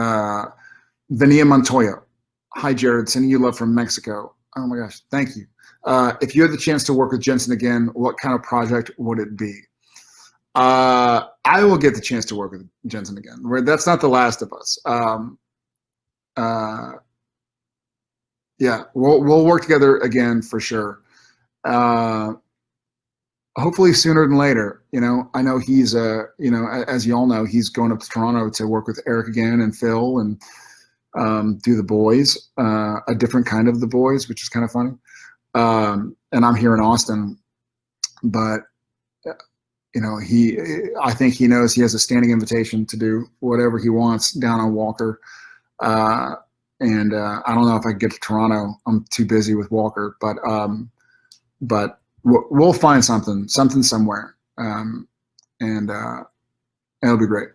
Uh, Vania Montoya. Hi, Jared. Sending you love from Mexico. Oh my gosh, thank you. Uh, if you had the chance to work with Jensen again, what kind of project would it be? Uh, I will get the chance to work with Jensen again. That's not the last of us. Um, uh, yeah, we'll we'll work together again for sure. Uh, hopefully sooner than later. You know, I know he's uh, you know, as you all know, he's going up to Toronto to work with Eric again and Phil and um, do the boys, uh, a different kind of the boys, which is kind of funny. Um, and I'm here in Austin, but you know, he, I think he knows he has a standing invitation to do whatever he wants down on Walker. Uh, and uh, I don't know if I can get to Toronto. I'm too busy with Walker, but um, but we'll find something, something somewhere, um, and uh, it'll be great.